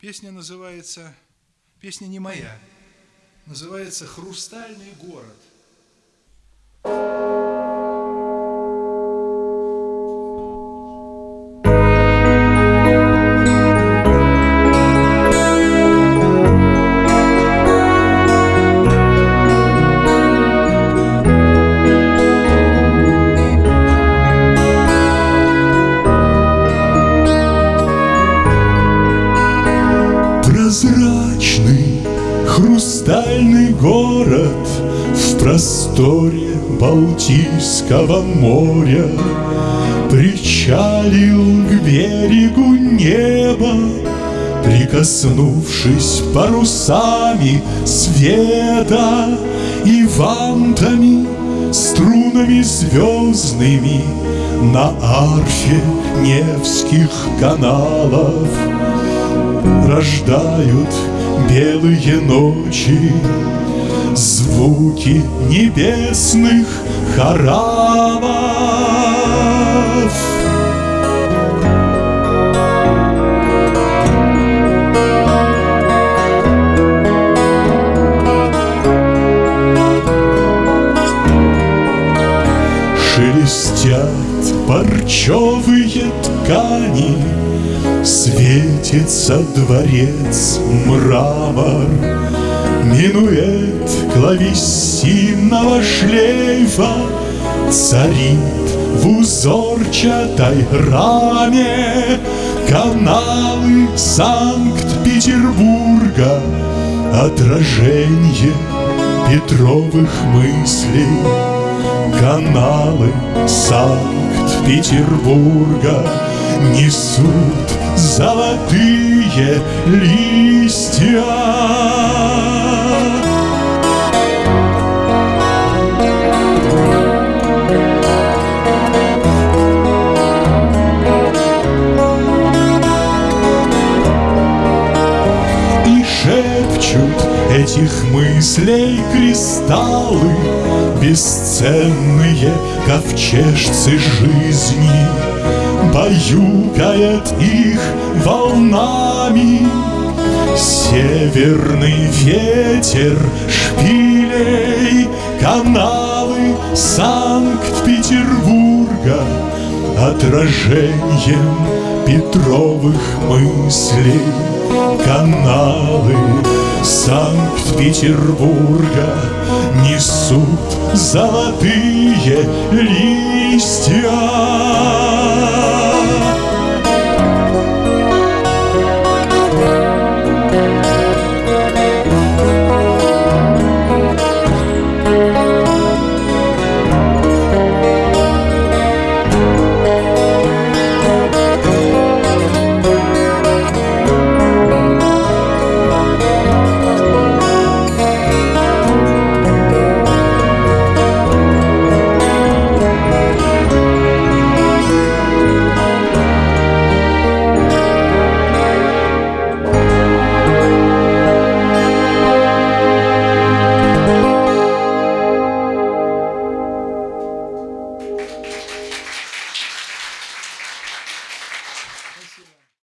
Песня называется, песня не моя, называется «Хрустальный город». Прозрачный хрустальный город В просторе Балтийского моря. Причалил к берегу неба Прикоснувшись парусами света И вантами, струнами звездными На арфе Невских каналов Рождают белые ночи. Звуки небесных хорамов Шелестят парчевые ткани Светится дворец мрамор Минует клавесинного шлейфа Царит в узорчатой раме Каналы Санкт-Петербурга Отражение Петровых мыслей. Каналы Санкт-Петербурга Несут золотые листья. И шепчут этих мыслей кристаллы, Бесценные ковчежцы жизни Баюкает их волнами. Северный ветер шпилей Каналы Санкт-Петербурга. Отражением Петровых мыслей Каналы Санкт-Петербурга Несут золотые листья